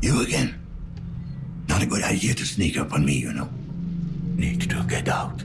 You again? Not a good idea to sneak up on me, you know. Need to get out.